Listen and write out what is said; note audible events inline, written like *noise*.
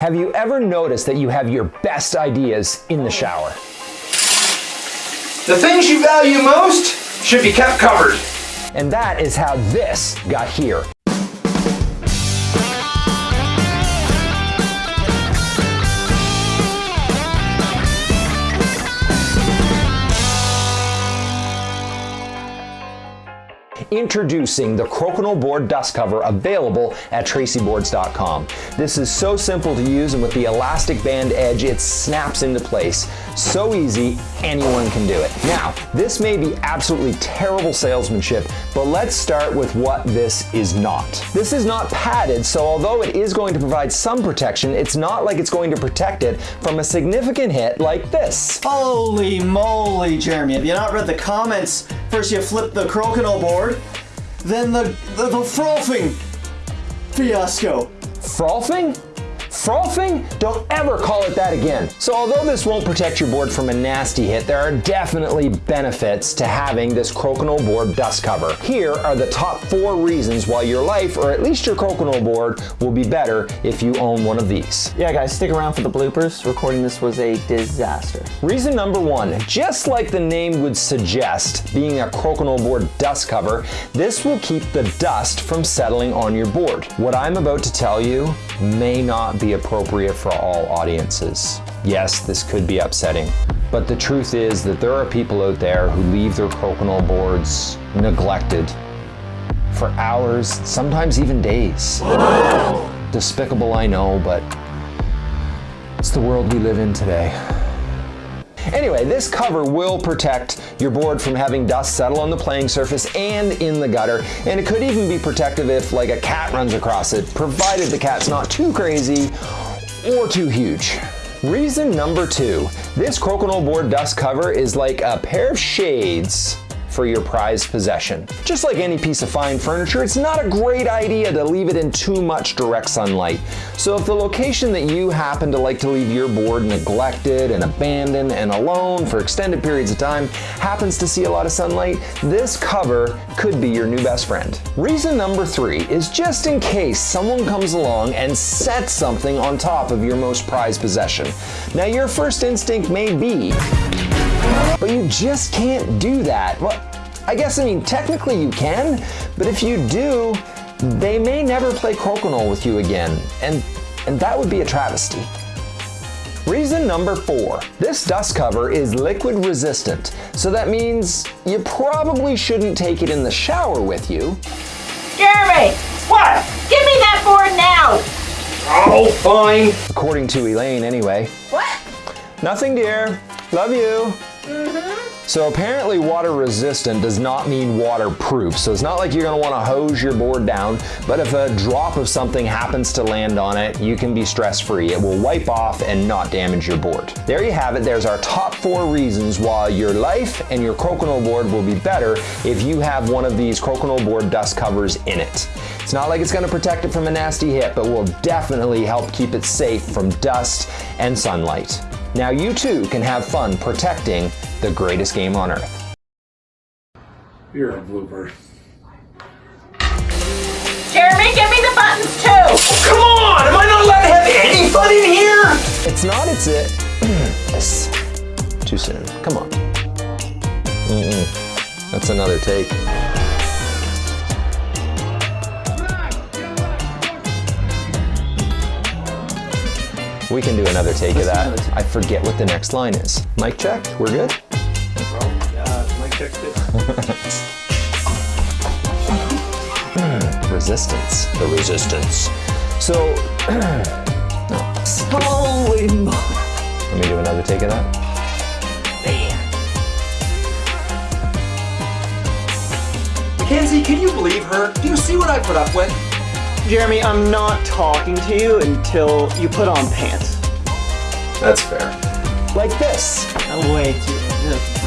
Have you ever noticed that you have your best ideas in the shower? The things you value most should be kept covered. And that is how this got here. Introducing the Crokinole board dust cover available at traceyboards.com. This is so simple to use and with the elastic band edge it snaps into place. So easy, anyone can do it. Now, this may be absolutely terrible salesmanship, but let's start with what this is not. This is not padded, so although it is going to provide some protection, it's not like it's going to protect it from a significant hit like this. Holy moly, Jeremy. Have you not read the comments? First you flip the crokinole board, then the, the, the frothing fiasco. Frothing? Frothing? Don't ever call it that again. So although this won't protect your board from a nasty hit, there are definitely benefits to having this crokinole board dust cover. Here are the top four reasons why your life, or at least your crokinole board, will be better if you own one of these. Yeah guys, stick around for the bloopers. Recording this was a disaster. Reason number one, just like the name would suggest, being a crokinole board dust cover, this will keep the dust from settling on your board. What I'm about to tell you may not be appropriate for all audiences. Yes, this could be upsetting, but the truth is that there are people out there who leave their crokinole boards neglected for hours, sometimes even days. Despicable, I know, but it's the world we live in today. Anyway, this cover will protect your board from having dust settle on the playing surface and in the gutter, and it could even be protective if like a cat runs across it, provided the cat's not too crazy or too huge. Reason number two, this crokinole board dust cover is like a pair of shades for your prized possession. Just like any piece of fine furniture, it's not a great idea to leave it in too much direct sunlight. So if the location that you happen to like to leave your board neglected and abandoned and alone for extended periods of time happens to see a lot of sunlight, this cover could be your new best friend. Reason number three is just in case someone comes along and sets something on top of your most prized possession. Now your first instinct may be, but you just can't do that. Well, I guess, I mean, technically you can, but if you do, they may never play crokinole with you again, and, and that would be a travesty. Reason number four, this dust cover is liquid resistant, so that means you probably shouldn't take it in the shower with you. Jeremy! What? Give me that board now! Oh, fine. According to Elaine, anyway. What? Nothing, dear. Love you. So apparently water resistant does not mean waterproof. So it's not like you're gonna wanna hose your board down, but if a drop of something happens to land on it, you can be stress free. It will wipe off and not damage your board. There you have it. There's our top four reasons why your life and your crokinole board will be better if you have one of these crokinole board dust covers in it. It's not like it's gonna protect it from a nasty hit, but will definitely help keep it safe from dust and sunlight. Now you too can have fun protecting the greatest game on earth. You're a blooper. Jeremy, give me the buttons too! Oh, come on! Am I not allowed to have any fun in here? It's not, it's *clears throat* it. yes. Too soon. Come on. Mm-mm. That's another take. We can do another take of that. take. I forget what the next line is. Mic check, we're good? Hmm, resistance. The resistance. So, *clears throat* Holy moly. let me do another take of that. Mackenzie, can you believe her? Do you see what I put up with? Jeremy, I'm not talking to you until you put on pants. That's fair. Like this. Oh, Way too.